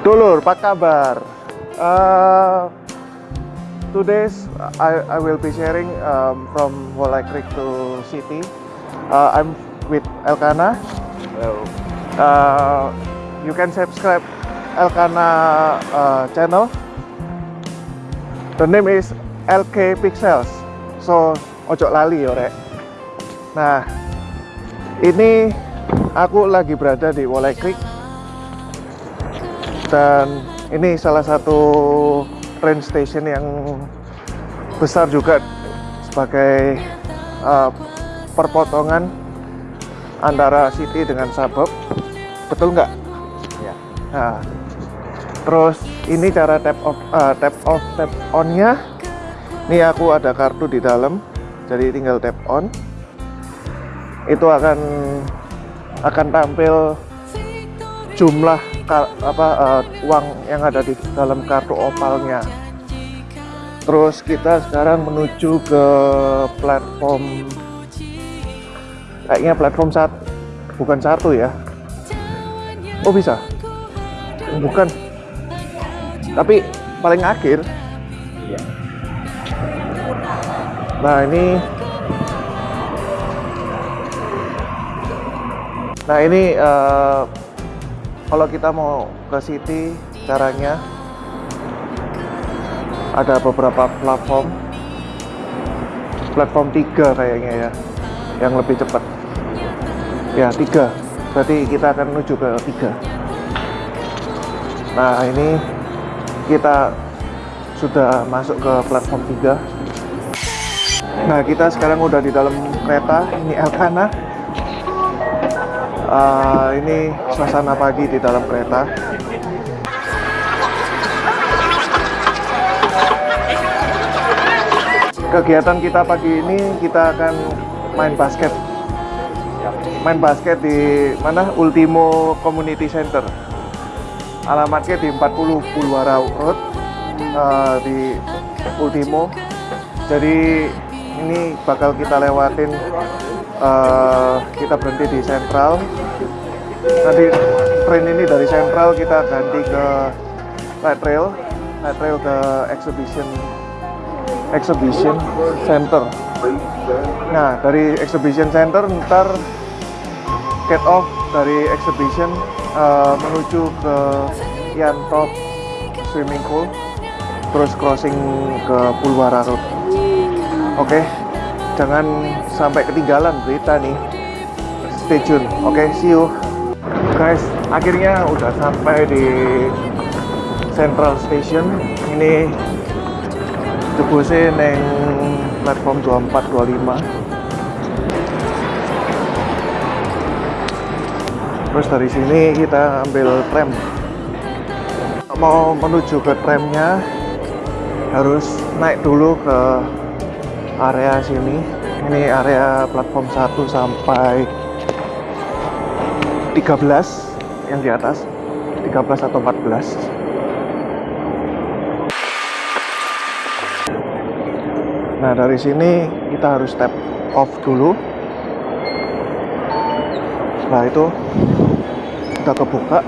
Dulur, apa kabar? Uh, today's I, I will be sharing um, from Wolai Creek to City. Uh, I'm with Elkana. Hello. Uh, you can subscribe Elkana uh, channel. The name is LK Pixels. So ojo lali rek. Nah, ini aku lagi berada di Wolai Creek dan ini salah satu train station yang besar juga sebagai uh, perpotongan antara city dengan suburb betul nggak? Ya. Nah, terus ini cara tap off, uh, tap off, tap onnya. Ini aku ada kartu di dalam, jadi tinggal tap on. Itu akan akan tampil jumlah apa uh, uang yang ada di dalam kartu opalnya. Terus kita sekarang menuju ke platform kayaknya platform satu bukan satu ya. Oh bisa? Bukan. Tapi paling akhir. Nah ini Nah ini eh, kalau kita mau ke city caranya ada beberapa platform. Platform tiga kayaknya ya yang lebih cepat. Ya tiga. Berarti kita akan menuju ke tiga. Nah ini kita sudah masuk ke platform tiga. Nah kita sekarang udah di dalam kereta. Ini Elkana Uh, ini suasana pagi di dalam kereta. Kegiatan kita pagi ini kita akan main basket. Main basket di mana? Ultimo Community Center. Alamatnya di 40 Pulwara Road uh, di Ultimo. Jadi ini bakal kita lewatin uh, kita berhenti di Central nanti train ini dari Central kita ganti ke light rail light rail ke exhibition exhibition center. Nah dari exhibition center ntar get off dari exhibition uh, menuju ke Yantop swimming pool terus crossing ke Pulwara Road oke jangan sampai ketinggalan berita nih. Stay tune oke see you. Guys akhirnya udah sampai di Central Station. Ini jebuse neng platform 24 25 terus dari sini kita ambil tram. Mau menuju ke tramnya harus naik dulu ke area sini. Ini area platform 1 sampai 13 yang di atas. 13 atau 14 nah dari sini kita harus tap off dulu. Nah itu kita kebuka.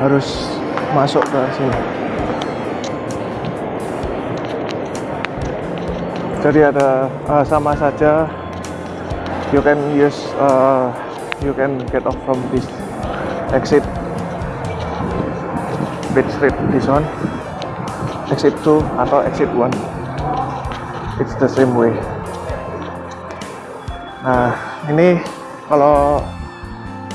Harus masuk ke sini jadi ada uh, sama saja. You can use uh, you can get off from this exit Beach Street this one. Exit 2 atau exit 1 it's the same way. Nah ini kalau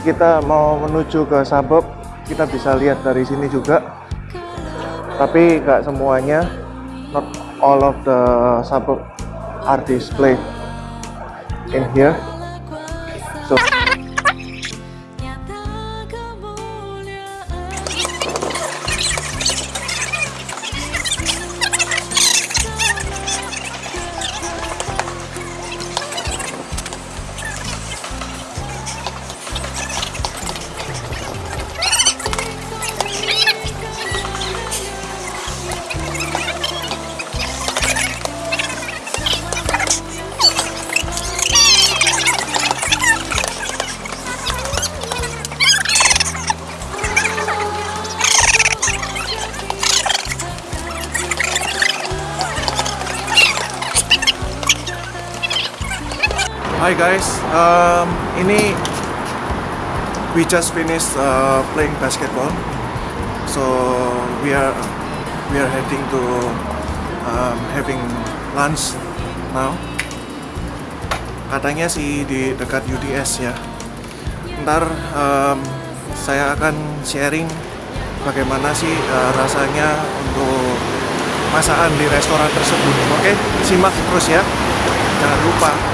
kita mau menuju ke suburb kita bisa lihat dari sini juga. Tapi nggak semuanya. Not all of the suburb are displayed in here Hi guys, um, ini we just finished uh, playing basketball, so we are we are heading to um, having lunch now. Katanya sih di dekat UDS ya. Ntar um, saya akan sharing bagaimana sih uh, rasanya untuk masakan di restoran tersebut. Oke, simak terus ya. Jangan lupa.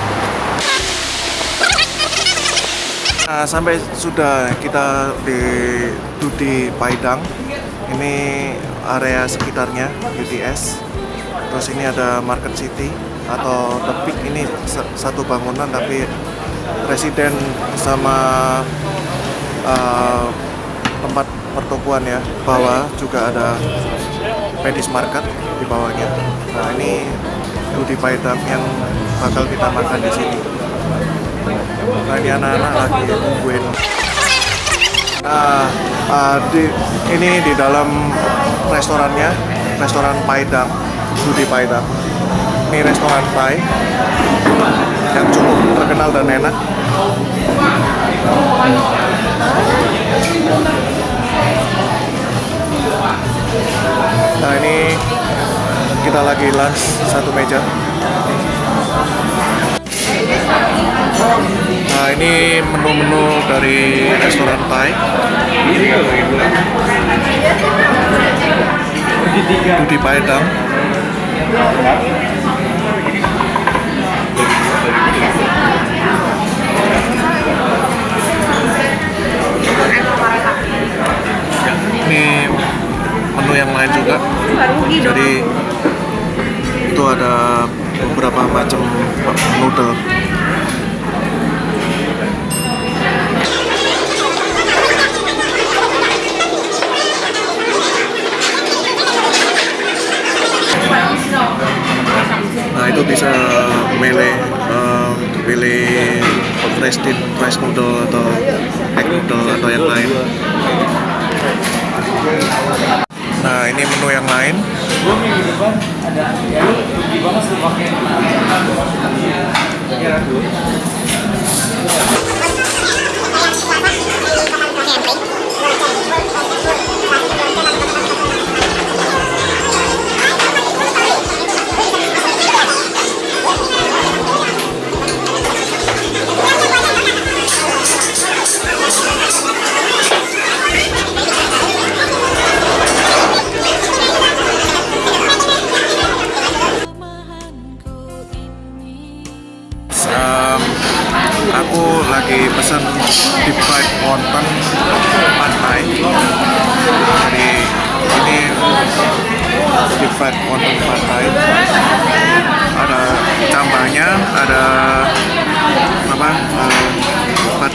Nah, sampai sudah kita di Dudi Paidang. Ini area sekitarnya UTS. Terus ini ada Market City atau Tepik ini satu bangunan tapi residen sama uh, tempat pertokoan ya. Bawah juga ada Pedis Market di bawahnya. Nah, ini Dudi Paidang yang bakal kita makan di sini. Nah, ini anak-anak lagi nungguin. Nah, ah, di, ini di dalam restorannya, restoran Paidang, Dudi Paidang. Ini restoran Pai yang cukup terkenal dan enak. Nah ini kita lagi lunch satu meja. Ini menu-menu dari restoran Thai. Budi Padang. Roasted rice noodle atau egg noodle atau yang lain. Nah ini menu yang lain. Em,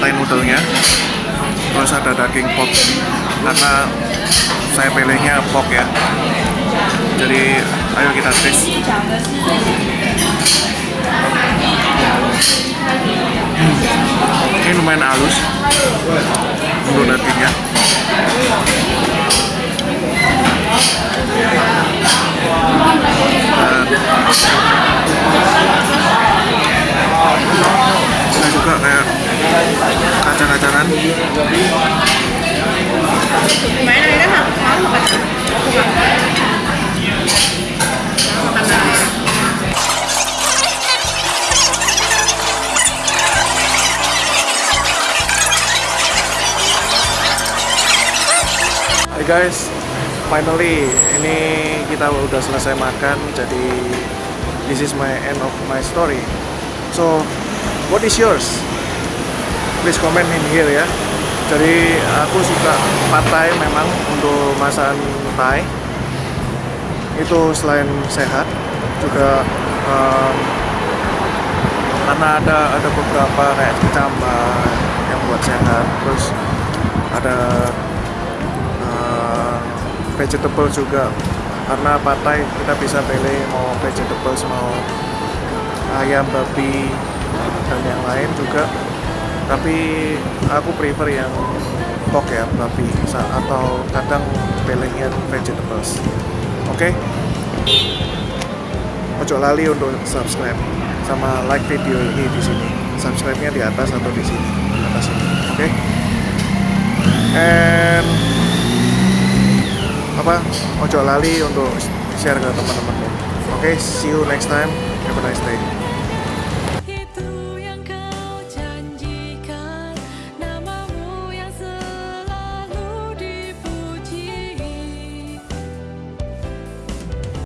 thai noodle-nya. Terus ada daging pork karena saya pilihnya pork ya. Jadi ayo kita tes. ini lumayan halus untuk dagingnya dan Hai guys, finally ini kita udah selesai makan jadi this is my end of my story. So, what is yours? Please comment in here ya. Jadi aku suka pad memang untuk masakan Thai. Itu selain sehat juga em, karena ada ada beberapa kayak kecambah yang buat sehat terus ada vegetable juga. Karena patai kita bisa pilih mau vegetables mau ayam babi dan yang lain juga. Tapi aku prefer yang pork ya babi atau kadang pilihnya vegetables. Oke? Ojo lali untuk subscribe sama like video ini di sini. Subscribe-nya di atas atau di sini? Atas ini. Oke? And apa ojo lali untuk share ke teman-teman. Oke see you next time. Have a nice day